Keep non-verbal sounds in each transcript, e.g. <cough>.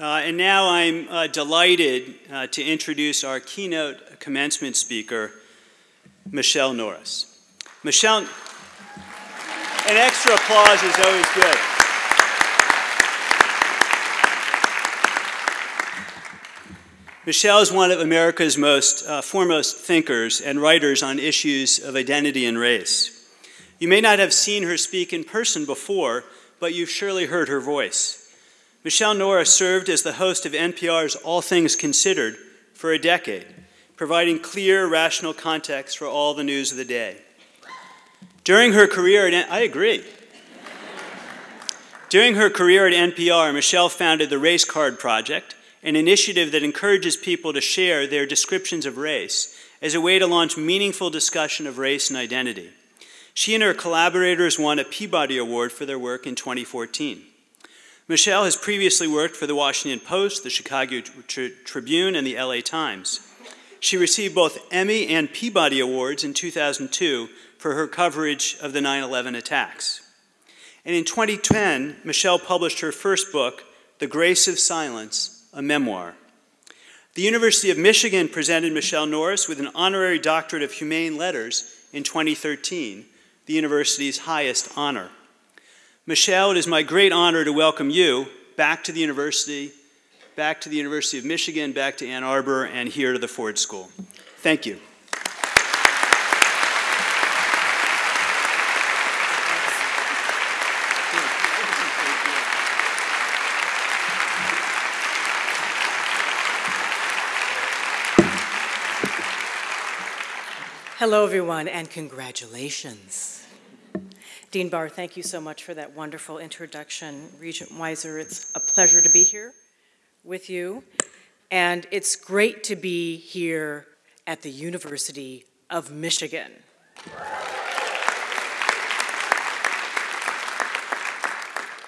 Uh, and now I'm uh, delighted uh, to introduce our keynote commencement speaker, Michele Norris. Michele, an extra applause is always good. Michele is one of America's most uh, foremost thinkers and writers on issues of identity and race. You may not have seen her speak in person before, but you've surely heard her voice. Michele Norris served as the host of NPR's All Things Considered for a decade, providing clear, rational context for all the news of the day. During her career at, I agree. During her career at NPR, Michele founded the Race Card Project, an initiative that encourages people to share their descriptions of race as a way to launch meaningful discussion of race and identity. She and her collaborators won a Peabody Award for their work in 2014. Michele has previously worked for the Washington Post, the Chicago Tribune, and the LA Times. She received both Emmy and Peabody Awards in 2002 for her coverage of the 9 11 attacks. And in 2010, Michele published her first book, The Grace of Silence a memoir. The University of Michigan presented Michele Norris with an honorary doctorate of humane letters in 2013, the university's highest honor. Michele, it is my great honor to welcome you back to the university, back to the University of Michigan, back to Ann Arbor, and here to the Ford School. Thank you. Hello, everyone, and congratulations. Dean Barr, thank you so much for that wonderful introduction. Regent Weiser, it's a pleasure to be here with you, and it's great to be here at the University of Michigan.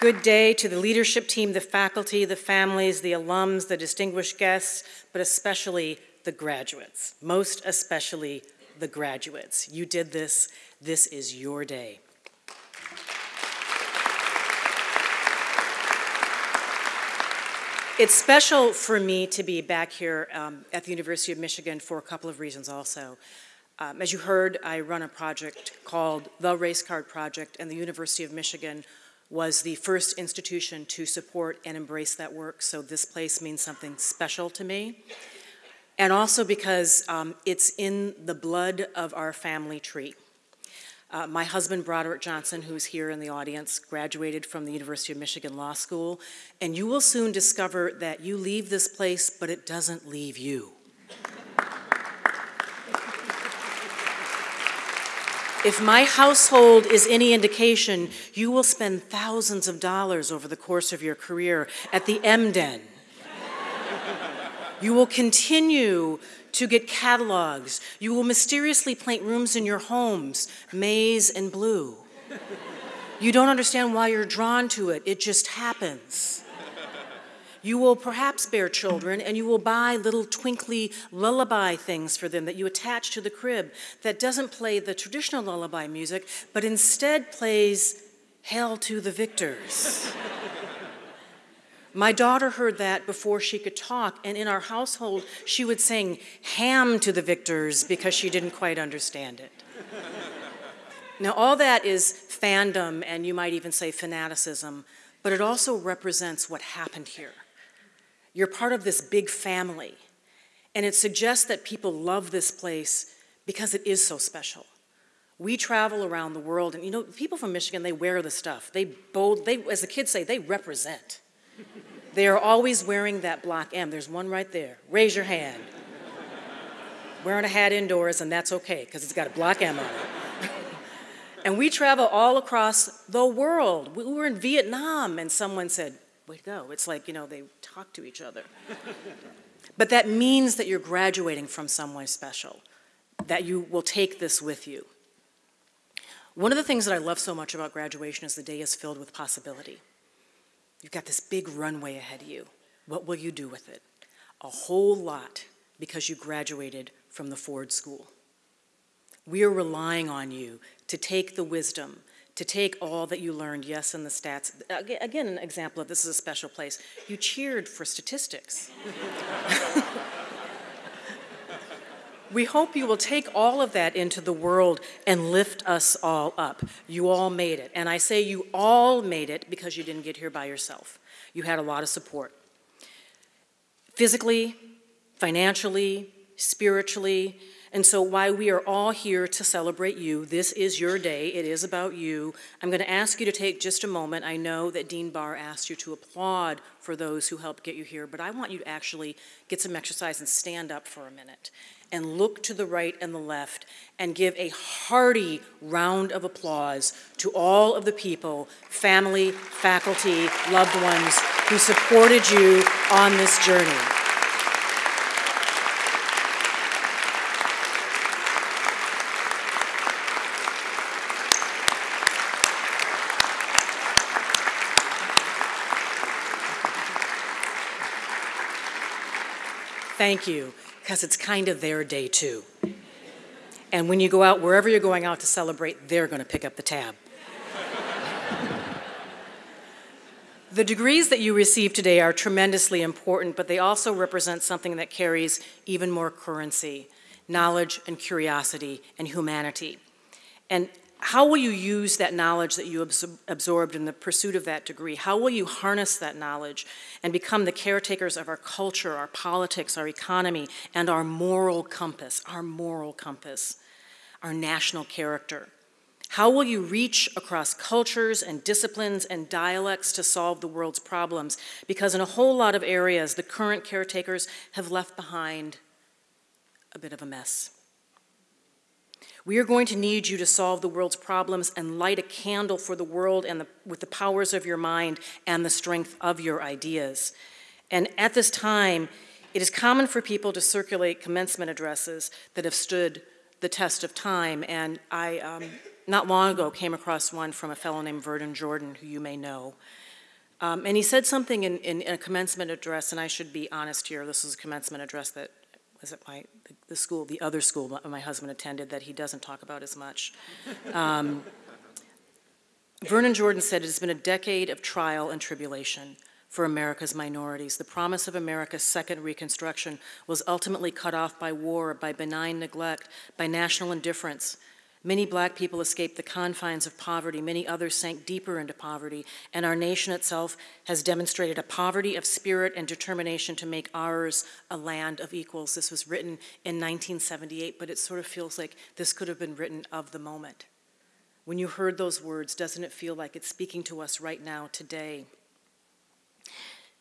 Good day to the leadership team, the faculty, the families, the alums, the distinguished guests, but especially the graduates, most especially the graduates. You did this. This is your day. It's special for me to be back here um, at the University of Michigan for a couple of reasons also. Um, as you heard, I run a project called the Race Card Project, and the University of Michigan was the first institution to support and embrace that work, so this place means something special to me and also because um, it's in the blood of our family tree. Uh, my husband, Broderick Johnson, who's here in the audience, graduated from the University of Michigan Law School, and you will soon discover that you leave this place, but it doesn't leave you. If my household is any indication, you will spend thousands of dollars over the course of your career at the M Den you will continue to get catalogs. You will mysteriously paint rooms in your homes, maize and blue. You don't understand why you're drawn to it, it just happens. You will perhaps bear children and you will buy little twinkly lullaby things for them that you attach to the crib that doesn't play the traditional lullaby music, but instead plays Hail to the Victors. <laughs> My daughter heard that before she could talk, and in our household, she would sing ham to the victors because she didn't quite understand it. now, all that is fandom, and you might even say fanaticism, but it also represents what happened here. You're part of this big family, and it suggests that people love this place because it is so special. We travel around the world, and you know, people from Michigan, they wear the stuff. They bold, they, as the kids say, they represent. They are always wearing that block M. There's one right there. Raise your hand. Wearing a hat indoors, and that's okay because it's got a block M on it. <laughs> and we travel all across the world. We were in Vietnam, and someone said, Way to go. It's like, you know, they talk to each other. <laughs> but that means that you're graduating from somewhere special, that you will take this with you. One of the things that I love so much about graduation is the day is filled with possibility. You've got this big runway ahead of you. What will you do with it? A whole lot because you graduated from the Ford School. We are relying on you to take the wisdom, to take all that you learned, yes, in the stats. Again, an example of this is a special place. You cheered for statistics. <laughs> we hope you will take all of that into the world and lift us all up. You all made it. And I say you all made it because you didn't get here by yourself. You had a lot of support. Physically, financially, spiritually, and so, why we are all here to celebrate you, this is your day. It is about you. I'm going to ask you to take just a moment. I know that Dean Barr asked you to applaud for those who helped get you here, but I want you to actually get some exercise and stand up for a minute and look to the right and the left and give a hearty round of applause to all of the people, family, faculty, loved ones who supported you on this journey. Thank you, because it's kind of their day too. And when you go out, wherever you're going out to celebrate, they're going to pick up the tab. the degrees that you receive today are tremendously important, but they also represent something that carries even more currency knowledge and curiosity and humanity. And how will you use that knowledge that you absorbed in the pursuit of that degree? How will you harness that knowledge and become the caretakers of our culture, our politics, our economy, and our moral compass, our moral compass, our national character? How will you reach across cultures and disciplines and dialects to solve the world's problems? Because in a whole lot of areas, the current caretakers have left behind a bit of a mess. We are going to need you to solve the world's problems and light a candle for the world and the, with the powers of your mind and the strength of your ideas. And at this time, it is common for people to circulate commencement addresses that have stood the test of time. And I, um, not long ago, came across one from a fellow named Vernon Jordan, who you may know. Um, and he said something in, in, in, a commencement address, and I should be honest here, this is a commencement address that was at my the, the school, the other school my husband attended that he doesn't talk about as much. <laughs> Um, Vernon Jordan said it has been a decade of trial and tribulation for America's minorities. The promise of America's second Reconstruction was ultimately cut off by war, by benign neglect, by national indifference, Many black people escaped the confines of poverty, many others sank deeper into poverty, and our nation itself has demonstrated a poverty of spirit and determination to make ours a land of equals. This was written in 1978, but it sort of feels like this could have been written of the moment. When you heard those words, doesn't it feel like it's speaking to us right now, today?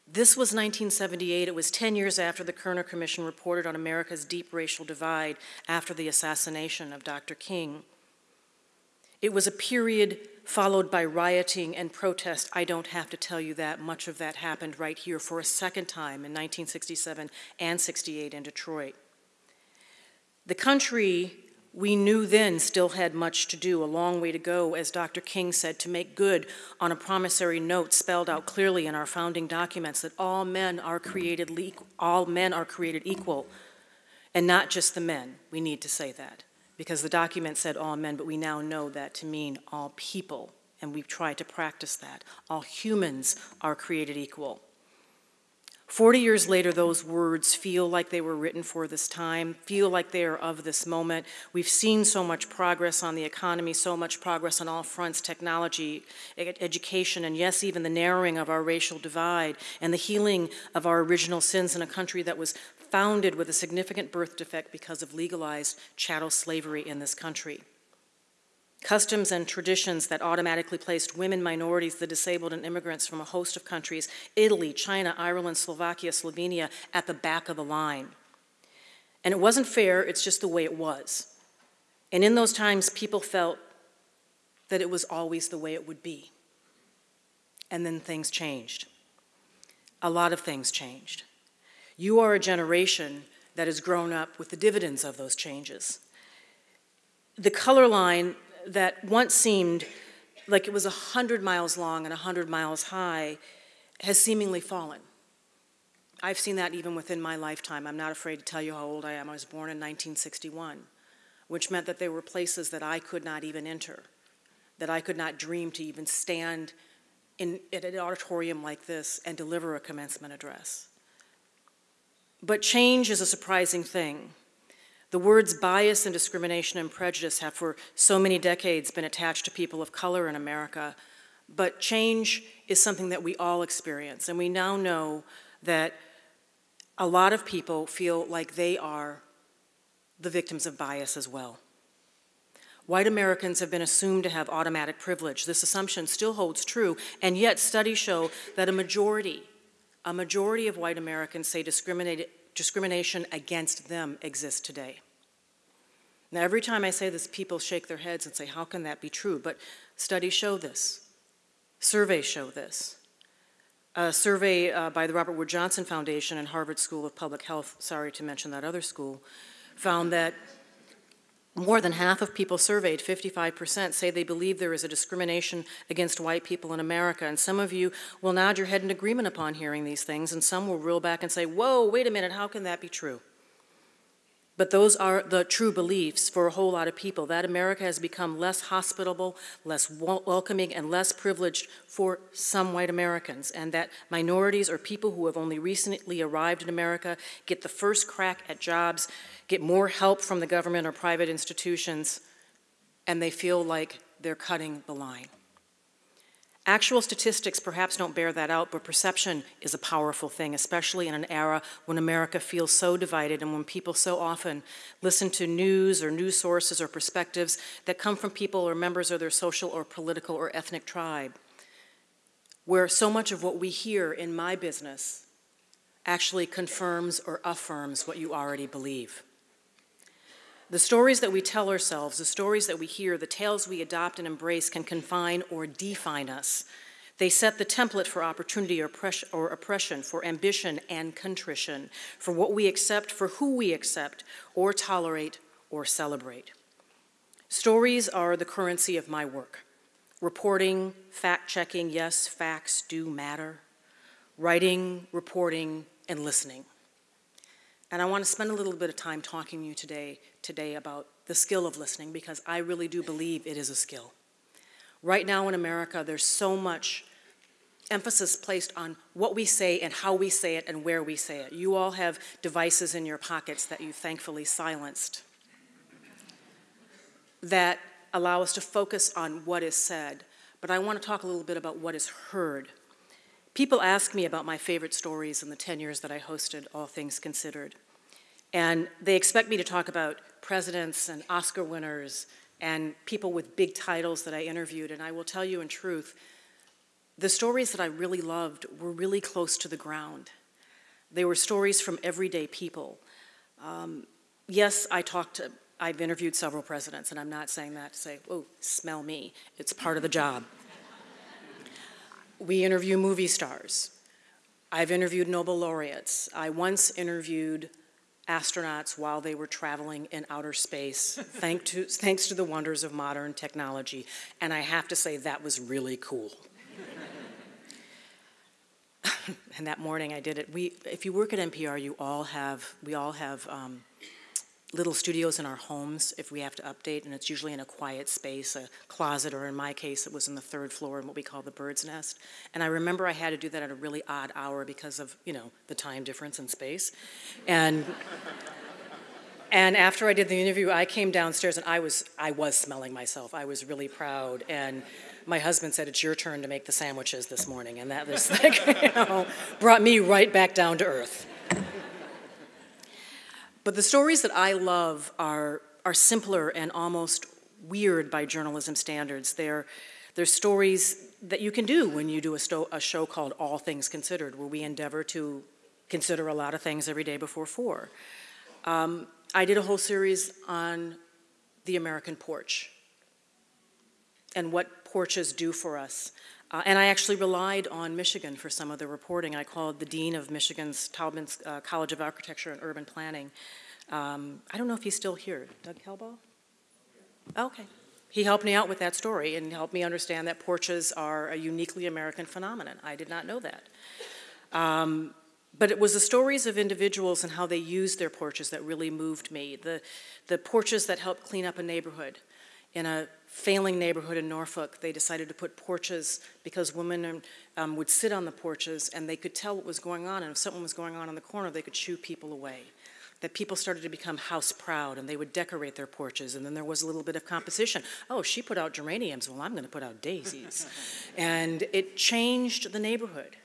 This was 1978. It was 10 years after the Kerner Commission reported on America's deep racial divide after the assassination of Dr. King. It was a period followed by rioting and protest. I don't have to tell you that. Much of that happened right here for a second time in 1967 and 68 in Detroit. The country we knew then still had much to do, a long way to go, as Dr. King said, to make good on a promissory note spelled out clearly in our founding documents that all men are created all men are created equal, and not just the men. We need to say that because the document said all men, but we now know that to mean all people, and we've tried to practice that. All humans are created equal. Forty years later, those words feel like they were written for this time, feel like they are of this moment. We've seen so much progress on the economy, so much progress on all fronts technology, education, and yes, even the narrowing of our racial divide and the healing of our original sins in a country that was founded with a significant birth defect because of legalized chattel slavery in this country. Customs and traditions that automatically placed women, minorities, the disabled, and immigrants from a host of countries Italy, China, Ireland, Slovakia, Slovenia at the back of the line. And it wasn't fair, it's just the way it was. And in those times, people felt that it was always the way it would be. And then things changed. A lot of things changed. You are a generation that has grown up with the dividends of those changes. The color line that once seemed like it was 100 miles long and 100 miles high has seemingly fallen. I've seen that even within my lifetime. I'm not afraid to tell you how old I am. I was born in 1961, which meant that there were places that I could not even enter that I could not dream to even stand in, in an auditorium like this and deliver a commencement address. But change is a surprising thing. The words bias and discrimination and prejudice have for so many decades been attached to people of color in America, but change is something that we all experience, and we now know that a lot of people feel like they are the victims of bias as well. White Americans have been assumed to have automatic privilege. This assumption still holds true, and yet studies show that a majority, a majority of white Americans say discriminated discrimination against them exists today. Now, every time I say this, people shake their heads and say, How can that be true? But studies show this, surveys show this. A survey uh, by the Robert Wood Johnson Foundation and Harvard School of Public Health, sorry to mention that other school, found that more than half of people surveyed, 55%, say they believe there is a discrimination against white people in America. And some of you will nod your head in agreement upon hearing these things, and some will reel back and say, Whoa, wait a minute, how can that be true? But those are the true beliefs for a whole lot of people that America has become less hospitable, less welcoming, and less privileged for some white Americans, and that minorities or people who have only recently arrived in America get the first crack at jobs, get more help from the government or private institutions, and they feel like they're cutting the line. Actual statistics perhaps don't bear that out, but perception is a powerful thing, especially in an era when America feels so divided and when people so often listen to news or news sources or perspectives that come from people or members of their social or political or ethnic tribe. Where so much of what we hear in my business actually confirms or affirms what you already believe. The stories that we tell ourselves, the stories that we hear, the tales we adopt and embrace can confine or define us. They set the template for opportunity or, oppression, for ambition and contrition, for what we accept, for who we accept, or tolerate, or celebrate. Stories are the currency of my work. Reporting, fact checking, yes, facts do matter. Writing, reporting, and listening. And I want to spend a little bit of time talking to you today, today about the skill of listening because I really do believe it is a skill. Right now in America, there's so much emphasis placed on what we say and how we say it and where we say it. You all have devices in your pockets that you thankfully silenced that allow us to focus on what is said. But I want to talk a little bit about what is heard. People ask me about my favorite stories in the 10 years that I hosted All Things Considered. And they expect me to talk about presidents and Oscar winners and people with big titles that I interviewed. And I will tell you in truth, the stories that I really loved were really close to the ground. They were stories from everyday people. Um, yes, I talked to, I've interviewed several presidents, and I'm not saying that to say, oh, smell me. It's part of the job. We interview movie stars. I've interviewed Nobel laureates. I once interviewed astronauts while they were traveling in outer space, thanks, to, thanks to the wonders of modern technology. And I have to say, that was really cool. <laughs> and that morning I did it. We, if you work at NPR, you all have, we all have um, little studios in our homes if we have to update, and it's usually in a quiet space, a closet, or in my case, it was in the third floor in what we call the bird's nest. And I remember I had to do that at a really odd hour because of, you know, the time difference in space. And <laughs> and after I did the interview, I came downstairs and I was I was smelling myself. I was really proud and my husband said, It's your turn to make the sandwiches this morning. And that was <laughs> like, you know, brought me right back down to earth. But the stories that I love are, are simpler and almost weird by journalism standards. They're, they're stories that you can do when you do a, sto- a show called All Things Considered, where we endeavor to consider a lot of things every day before four. Um, I did a whole series on the American porch and what porches do for us. Uh, and I actually relied on Michigan for some of the reporting. I called the dean of Michigan's Taubman's uh, College of Architecture and Urban Planning. Um, I don't know if he's still here. Doug Kelbaugh? Okay. He helped me out with that story and helped me understand that porches are a uniquely American phenomenon. I did not know that. Um, but it was the stories of individuals and how they used their porches that really moved me. The, the porches that helped clean up a neighborhood, in a failing neighborhood in Norfolk, they decided to put porches because women um, would sit on the porches and they could tell what was going on. And if something was going on in the corner, they could shoo people away. That people started to become house proud and they would decorate their porches. And then there was a little bit of competition. Oh, she put out geraniums. Well, I'm going to put out daisies. <laughs> and it changed the neighborhood.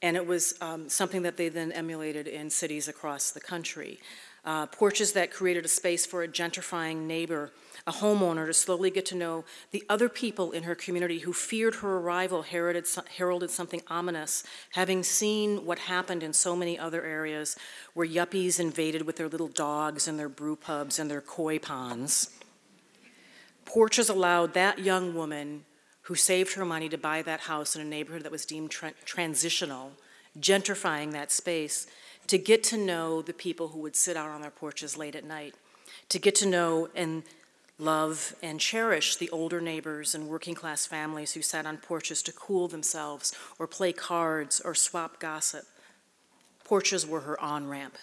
And it was um, something that they then emulated in cities across the country. Uh, porches that created a space for a gentrifying neighbor a homeowner to slowly get to know the other people in her community who feared her arrival heralded, heralded something ominous, having seen what happened in so many other areas where yuppies invaded with their little dogs and their brew pubs and their koi ponds. Porches allowed that young woman who saved her money to buy that house in a neighborhood that was deemed tra- transitional, gentrifying that space, to get to know the people who would sit out on their porches late at night, to get to know and love and cherish the older neighbors and working class families who sat on porches to cool themselves or play cards or swap gossip. Porches were her on ramp.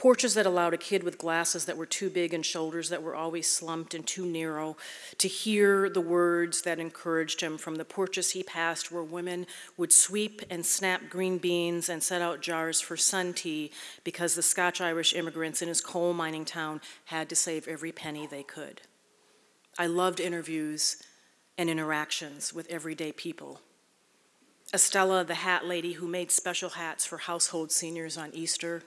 Porches that allowed a kid with glasses that were too big and shoulders that were always slumped and too narrow to hear the words that encouraged him from the porches he passed where women would sweep and snap green beans and set out jars for sun tea because the Scotch Irish immigrants in his coal mining town had to save every penny they could. I loved interviews and interactions with everyday people. Estella, the hat lady who made special hats for household seniors on Easter,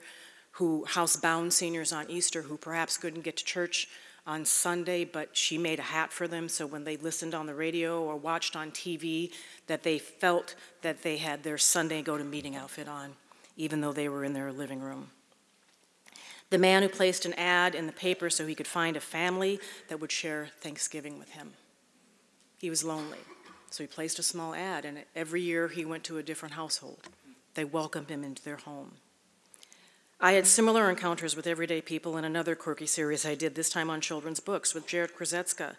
who housebound seniors on Easter who perhaps couldn't get to church on Sunday, but she made a hat for them so when they listened on the radio or watched on TV, that they felt that they had their Sunday go to meeting outfit on, even though they were in their living room. The man who placed an ad in the paper so he could find a family that would share Thanksgiving with him. He was lonely, so he placed a small ad, and every year he went to a different household. They welcomed him into their home. I had similar encounters with everyday people in another quirky series I did, this time on children's books, with Jarrett Krosoczka,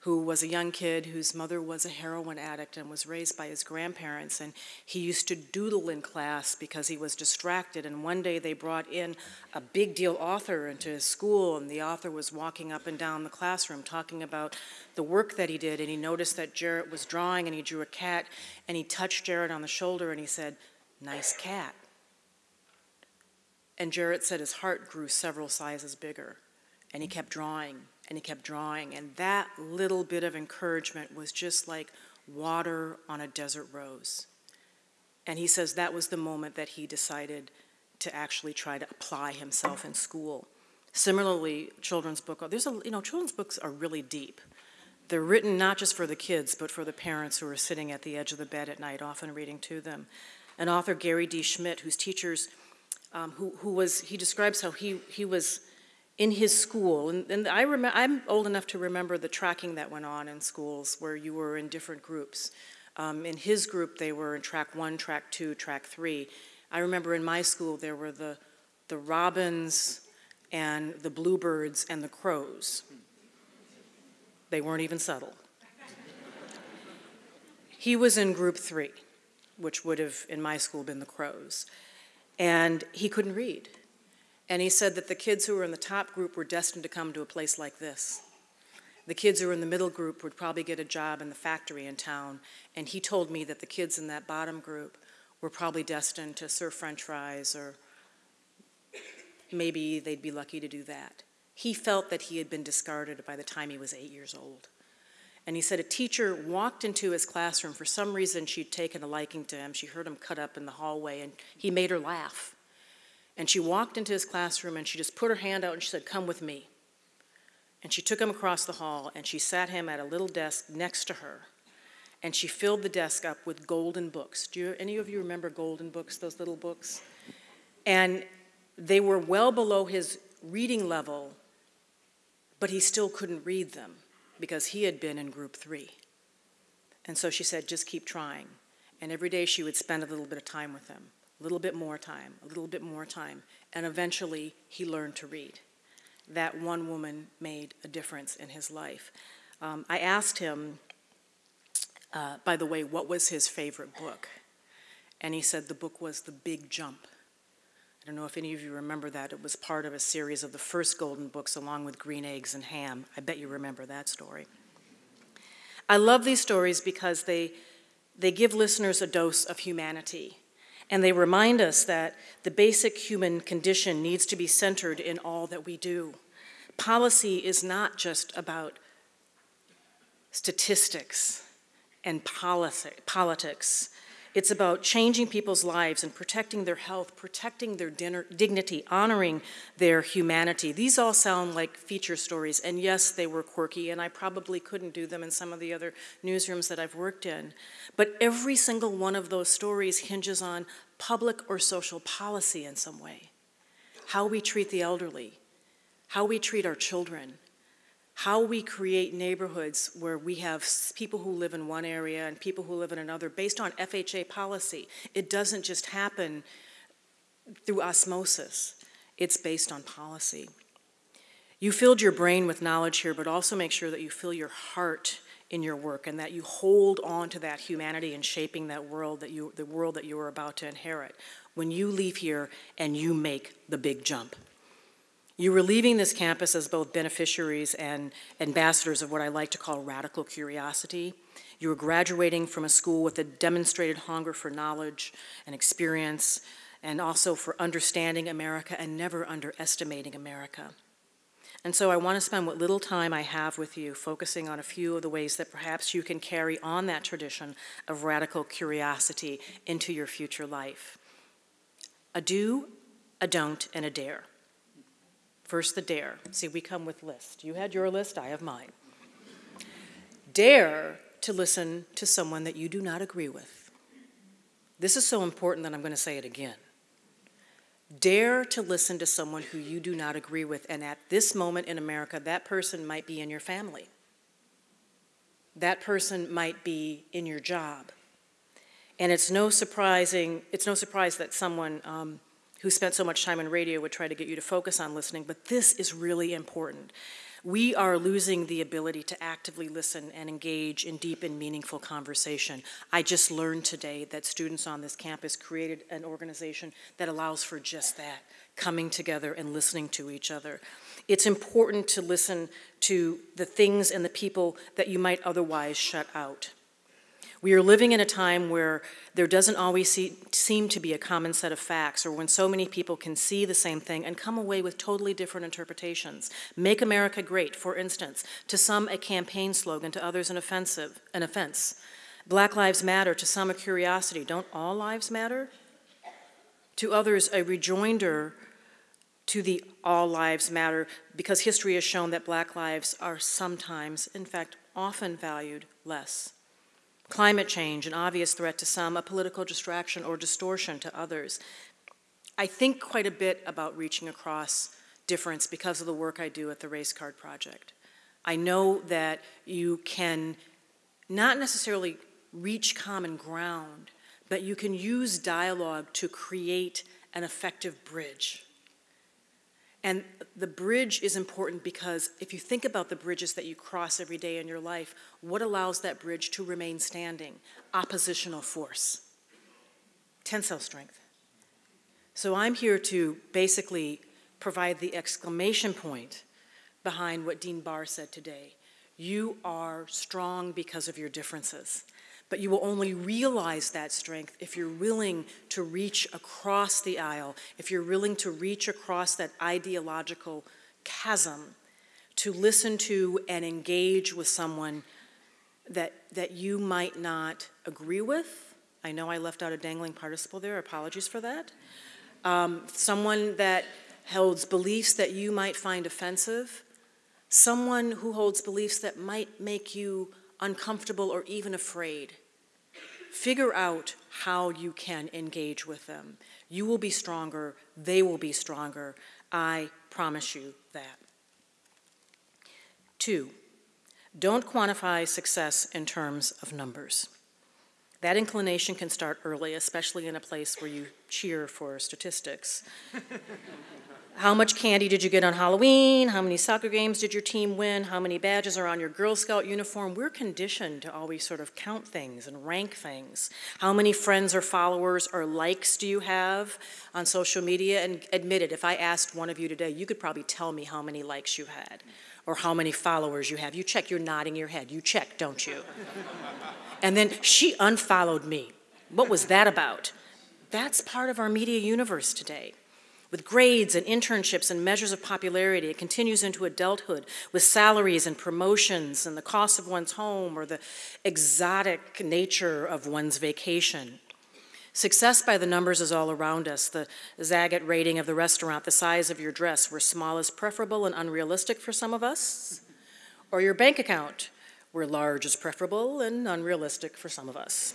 who was a young kid whose mother was a heroin addict and was raised by his grandparents. And he used to doodle in class because he was distracted. And one day they brought in a big deal author into his school, and the author was walking up and down the classroom talking about the work that he did. And he noticed that Jarrett was drawing, and he drew a cat, and he touched Jarrett on the shoulder, and he said, Nice cat. And Jarrett said his heart grew several sizes bigger. And he kept drawing and he kept drawing. And that little bit of encouragement was just like water on a desert rose. And he says that was the moment that he decided to actually try to apply himself in school. Similarly, children's book, there's a, you know, children's books are really deep. They're written not just for the kids, but for the parents who are sitting at the edge of the bed at night, often reading to them. An author, Gary D. Schmidt, whose teachers um, who, who was, he describes how he, he was in his school, and, and I I'm old enough to remember the tracking that went on in schools where you were in different groups. Um, in his group, they were in track one, track two, track three. I remember in my school, there were the, the robins and the bluebirds and the crows. They weren't even subtle. he was in group three, which would have, in my school, been the crows and he couldn't read. And he said that the kids who were in the top group were destined to come to a place like this. The kids who were in the middle group would probably get a job in the factory in town. And he told me that the kids in that bottom group were probably destined to serve french fries or maybe they'd be lucky to do that. He felt that he had been discarded by the time he was eight years old. And he said a teacher walked into his classroom. For some reason, she'd taken a liking to him. She heard him cut up in the hallway, and he made her laugh. And she walked into his classroom and she just put her hand out and she said, Come with me. And she took him across the hall and she sat him at a little desk next to her. And she filled the desk up with golden books. Do you, any of you remember golden books, those little books? And they were well below his reading level, but he still couldn't read them because he had been in group three. And so she said, just keep trying. And every day she would spend a little bit of time with him, a little bit more time, a little bit more time. And eventually he learned to read. That one woman made a difference in his life. Um, I asked him, uh, by the way, what was his favorite book? And he said the book was The Big Jump. I don't know if any of you remember that. It was part of a series of the first Golden Books along with Green Eggs and Ham. I bet you remember that story. I love these stories because they, they give listeners a dose of humanity. And they remind us that the basic human condition needs to be centered in all that we do. Policy is not just about statistics and politics. It's about changing people's lives and protecting their health, protecting their dignity, honoring their humanity. These all sound like feature stories, and yes, they were quirky, and I probably couldn't do them in some of the other newsrooms that I've worked in. But every single one of those stories hinges on public or social policy in some way. How we treat the elderly, how we treat our children, how we create neighborhoods where we have people who live in one area and people who live in another based on FHA policy. It doesn't just happen through osmosis, it's based on policy. You filled your brain with knowledge here, but also make sure that you fill your heart in your work and that you hold on to that humanity in shaping that world that you the world that you are about to inherit when you leave here and you make the big jump. You were leaving this campus as both beneficiaries and ambassadors of what I like to call radical curiosity. You were graduating from a school with a demonstrated hunger for knowledge and experience, and also for understanding America and never underestimating America. And so I want to spend what little time I have with you focusing on a few of the ways that perhaps you can carry on that tradition of radical curiosity into your future life. A do, a don't, and a dare. First, the dare. See, we come with lists. You had your list, I have mine. Dare to listen to someone that you do not agree with. This is so important that I'm going to say it again. Dare to listen to someone who you do not agree with, and at this moment in America, that person might be in your family. That person might be in your job. And it's no surprising, it's no surprise that someone um, who spent so much time in radio would try to get you to focus on listening, but this is really important. We are losing the ability to actively listen and engage in deep and meaningful conversation. I just learned today that students on this campus created an organization that allows for just that coming together and listening to each other. It's important to listen to the things and the people that you might otherwise shut out. We are living in a time where there doesn't always see, seem to be a common set of facts, or when so many people can see the same thing and come away with totally different interpretations. Make America Great, for instance, to some a campaign slogan, to others an offensive, an offense. Black Lives Matter, to some a curiosity. Don't all lives matter? To others, a rejoinder to the all lives matter because history has shown that black lives are sometimes, in fact, often valued less. Climate change, an obvious threat to some, a political distraction or distortion to others. I think quite a bit about reaching across difference because of the work I do at the Race Card Project. I know that you can not necessarily reach common ground, but you can use dialogue to create an effective bridge. And the bridge is important because if you think about the bridges that you cross every day in your life, what allows that bridge to remain standing? Oppositional force, tensile strength. So I'm here to basically provide the exclamation point behind what Dean Barr said today. You are strong because of your differences. But you will only realize that strength if you're willing to reach across the aisle, if you're willing to reach across that ideological chasm, to listen to and engage with someone that, that you might not agree with. I know I left out a dangling participle there, apologies for that. Um, someone that holds beliefs that you might find offensive, someone who holds beliefs that might make you uncomfortable, or even afraid. Figure out how you can engage with them. You will be stronger, they will be stronger. I promise you that. Two, don't quantify success in terms of numbers. That inclination can start early, especially in a place where you cheer for statistics. <laughs> How much candy did you get on Halloween? How many soccer games did your team win? How many badges are on your Girl Scout uniform? We're conditioned to always sort of count things and rank things. How many friends or followers or likes do you have on social media? And admit it, if I asked one of you today, you could probably tell me how many likes you had or how many followers you have. You check, you're nodding your head. You check, don't you? <laughs> and then she unfollowed me. What was that about? That's part of our media universe today. With grades and internships and measures of popularity, it continues into adulthood with salaries and promotions and the cost of one's home or the exotic nature of one's vacation. Success by the numbers is all around us. The Zagat rating of the restaurant, the size of your dress, where small is preferable and unrealistic for some of us, or your bank account, where large is preferable and unrealistic for some of us.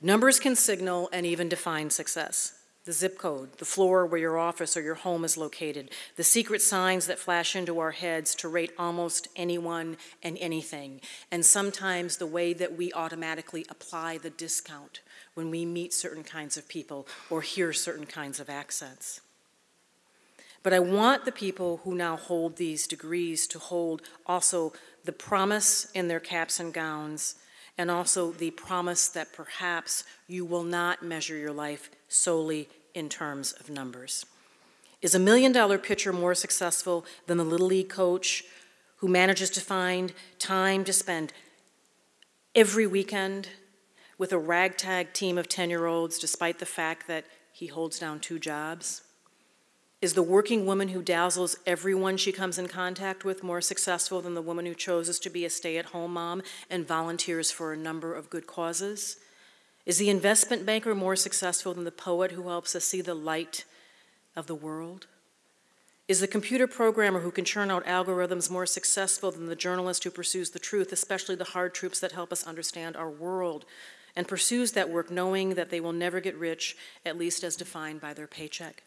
Numbers can signal and even define success the zip code, the floor where your office or your home is located, the secret signs that flash into our heads to rate almost anyone and anything, and sometimes the way that we automatically apply the discount when we meet certain kinds of people or hear certain kinds of accents. But I want the people who now hold these degrees to hold also the promise in their caps and gowns and also the promise that perhaps you will not measure your life solely in terms of numbers. Is a million dollar pitcher more successful than the Little League coach who manages to find time to spend every weekend with a ragtag team of 10 year olds despite the fact that he holds down two jobs? Is the working woman who dazzles everyone she comes in contact with more successful than the woman who chooses to be a stay at home mom and volunteers for a number of good causes? Is the investment banker more successful than the poet who helps us see the light of the world? Is the computer programmer who can churn out algorithms more successful than the journalist who pursues the truth, especially the hard truths that help us understand our world, and pursues that work knowing that they will never get rich, at least as defined by their paycheck?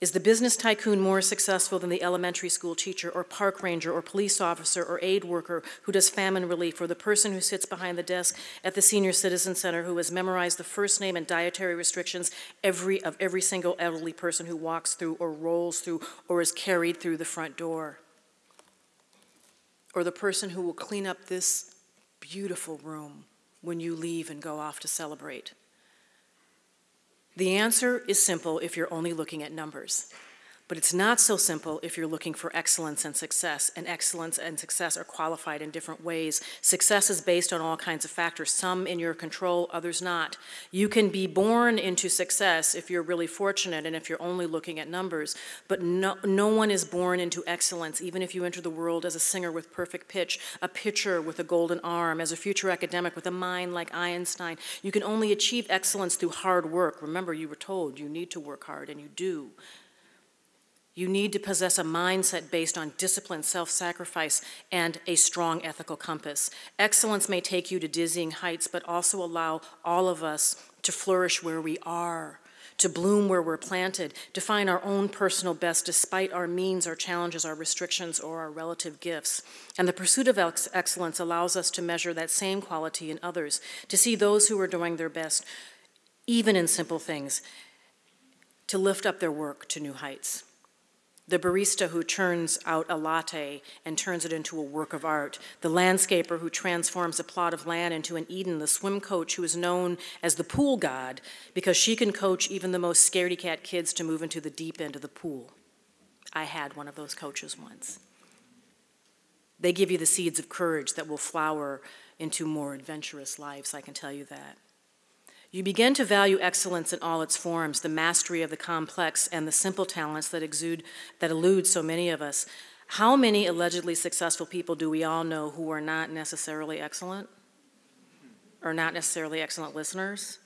Is the business tycoon more successful than the elementary school teacher or park ranger or police officer or aid worker who does famine relief or the person who sits behind the desk at the senior citizen center who has memorized the first name and dietary restrictions every, of every single elderly person who walks through or rolls through or is carried through the front door? Or the person who will clean up this beautiful room when you leave and go off to celebrate? The answer is simple if you're only looking at numbers. But it's not so simple if you're looking for excellence and success, and excellence and success are qualified in different ways. Success is based on all kinds of factors, some in your control, others not. You can be born into success if you're really fortunate and if you're only looking at numbers, but no, no one is born into excellence, even if you enter the world as a singer with perfect pitch, a pitcher with a golden arm, as a future academic with a mind like Einstein. You can only achieve excellence through hard work. Remember, you were told you need to work hard, and you do. You need to possess a mindset based on discipline, self sacrifice, and a strong ethical compass. Excellence may take you to dizzying heights, but also allow all of us to flourish where we are, to bloom where we're planted, to find our own personal best despite our means, our challenges, our restrictions, or our relative gifts. And the pursuit of ex- excellence allows us to measure that same quality in others, to see those who are doing their best, even in simple things, to lift up their work to new heights the barista who churns out a latte and turns it into a work of art, the landscaper who transforms a plot of land into an Eden, the swim coach who is known as the pool god because she can coach even the most scaredy cat kids to move into the deep end of the pool. I had one of those coaches once. They give you the seeds of courage that will flower into more adventurous lives, I can tell you that. You begin to value excellence in all its forms, the mastery of the complex and the simple talents that exude that elude so many of us. How many allegedly successful people do we all know who are not necessarily excellent? Or not necessarily excellent listeners?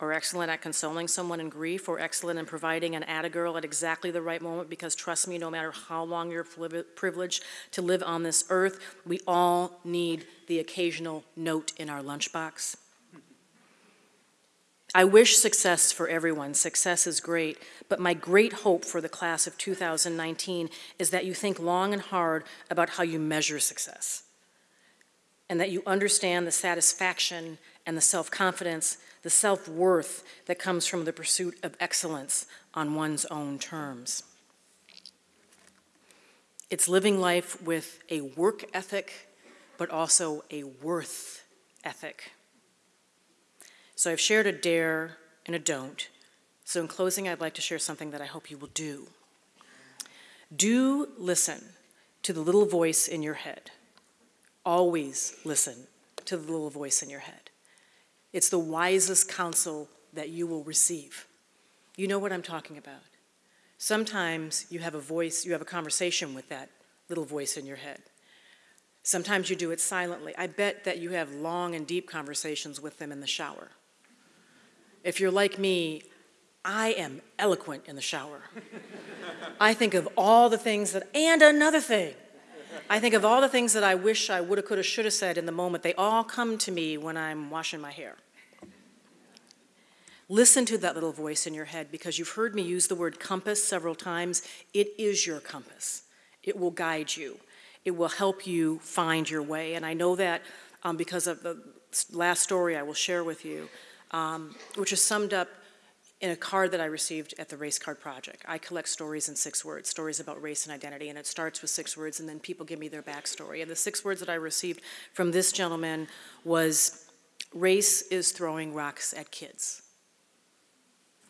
Or excellent at consoling someone in grief? Or excellent in providing an attagirl at exactly the right moment? Because trust me, no matter how long you're privileged to live on this earth, we all need the occasional note in our lunchbox. I wish success for everyone. Success is great. But my great hope for the class of 2019 is that you think long and hard about how you measure success and that you understand the satisfaction and the self confidence, the self worth that comes from the pursuit of excellence on one's own terms. It's living life with a work ethic, but also a worth ethic. So I've shared a dare and a don't. So in closing, I'd like to share something that I hope you will do. Do listen to the little voice in your head. Always listen to the little voice in your head. It's the wisest counsel that you will receive. You know what I'm talking about. Sometimes you have a voice, you have a conversation with that little voice in your head. Sometimes you do it silently. I bet that you have long and deep conversations with them in the shower. If you're like me, I am eloquent in the shower. I think of all the things that, and another thing. I think of all the things that I wish I woulda, coulda, shoulda said in the moment. They all come to me when I'm washing my hair. Listen to that little voice in your head because you've heard me use the word compass several times. It is your compass, it will guide you, it will help you find your way. And I know that um, because of the last story I will share with you, um, which is summed up in a card that I received at the Race Card Project. I collect stories in six words, stories about race and identity, and it starts with six words, and then people give me their backstory. And the six words that I received from this gentleman was race is throwing rocks at kids.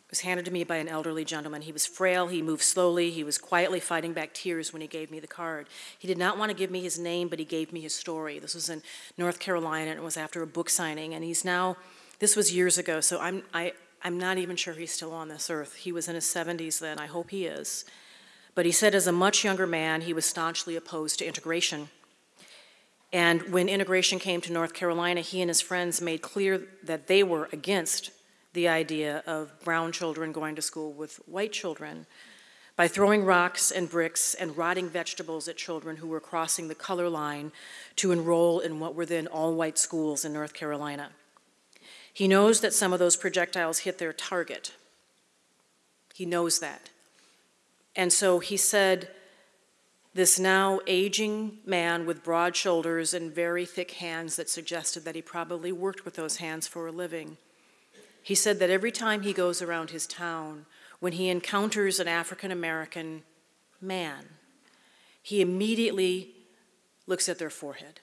It was handed to me by an elderly gentleman. He was frail, he moved slowly, he was quietly fighting back tears when he gave me the card. He did not want to give me his name, but he gave me his story. This was in North Carolina, and it was after a book signing, and he's now, this was years ago, so I'm, I, I'm not even sure he's still on this earth. He was in his 70s then, I hope he is. But he said, as a much younger man, he was staunchly opposed to integration. And when integration came to North Carolina, he and his friends made clear that they were against the idea of brown children going to school with white children by throwing rocks and bricks and rotting vegetables at children who were crossing the color line to enroll in what were then all white schools in North Carolina. He knows that some of those projectiles hit their target. He knows that. And so he said, this now aging man with broad shoulders and very thick hands that suggested that he probably worked with those hands for a living he said that every time he goes around his town, when he encounters an African American man, he immediately looks at their forehead.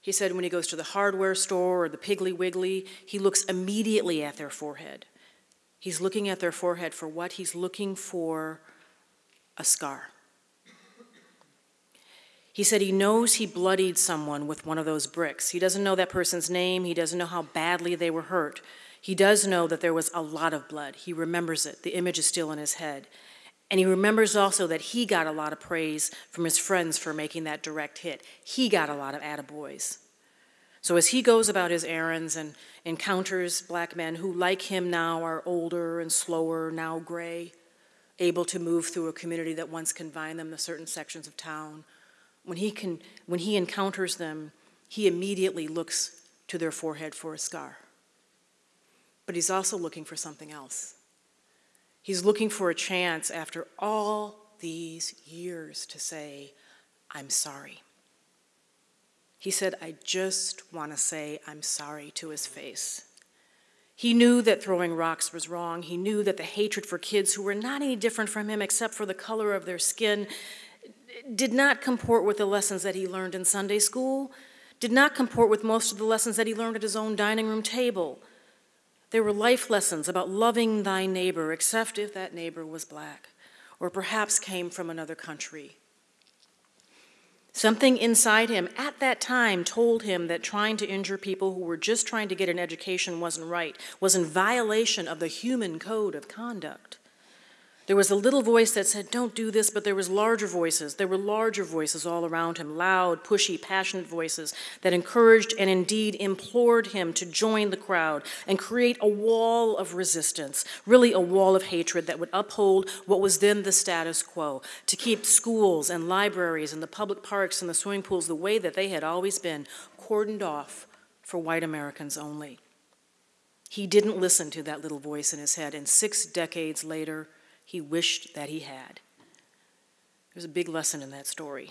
He said when he goes to the hardware store or the Piggly Wiggly, he looks immediately at their forehead. He's looking at their forehead for what? He's looking for a scar. He said he knows he bloodied someone with one of those bricks. He doesn't know that person's name, he doesn't know how badly they were hurt, he does know that there was a lot of blood. He remembers it. The image is still in his head. And he remembers also that he got a lot of praise from his friends for making that direct hit. He got a lot of attaboys. So as he goes about his errands and encounters black men who, like him now, are older and slower, now gray, able to move through a community that once confined them to certain sections of town, when he, can, when he encounters them, he immediately looks to their forehead for a scar but he's also looking for something else. He's looking for a chance after all these years to say, I'm sorry. He said, I just want to say I'm sorry to his face. He knew that throwing rocks was wrong. He knew that the hatred for kids who were not any different from him except for the color of their skin did not comport with the lessons that he learned in Sunday school, did not comport with most of the lessons that he learned at his own dining room table. There were life lessons about loving thy neighbor, except if that neighbor was black or perhaps came from another country. Something inside him at that time told him that trying to injure people who were just trying to get an education wasn't right, was in violation of the human code of conduct. There was a little voice that said, Don't do this, but there was larger voices. There were larger voices all around him, loud, pushy, passionate voices that encouraged and indeed implored him to join the crowd and create a wall of resistance, really a wall of hatred that would uphold what was then the status quo, to keep schools and libraries and the public parks and the swimming pools the way that they had always been, cordoned off for white Americans only. He didn't listen to that little voice in his head, and six decades later, he wished that he had. There's a big lesson in that story.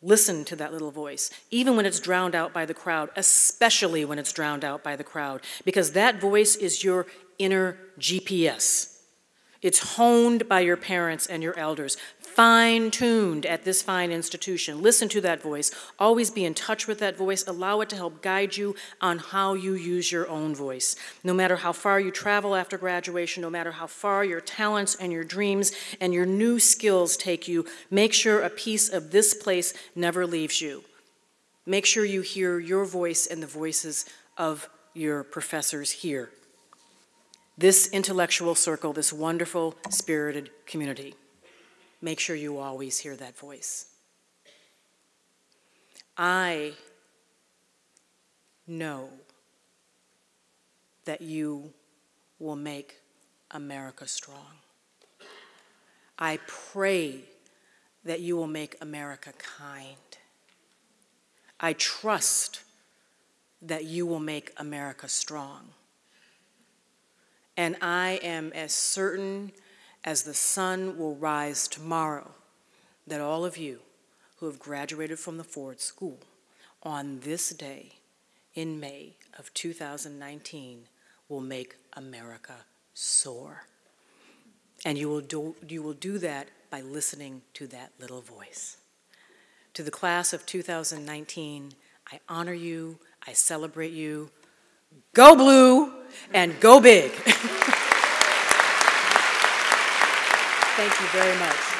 Listen to that little voice, even when it's drowned out by the crowd, especially when it's drowned out by the crowd, because that voice is your inner GPS. It's honed by your parents and your elders, fine tuned at this fine institution. Listen to that voice. Always be in touch with that voice. Allow it to help guide you on how you use your own voice. No matter how far you travel after graduation, no matter how far your talents and your dreams and your new skills take you, make sure a piece of this place never leaves you. Make sure you hear your voice and the voices of your professors here this intellectual circle, this wonderful, spirited community. Make sure you always hear that voice. I know that you will make America strong. I pray that you will make America kind. I trust that you will make America strong. And I am as certain as the sun will rise tomorrow that all of you who have graduated from the Ford School on this day in May of 2019 will make America soar. And you will do, you will do that by listening to that little voice. To the class of 2019, I honor you, I celebrate you. Go blue and go big. <laughs> Thank you very much.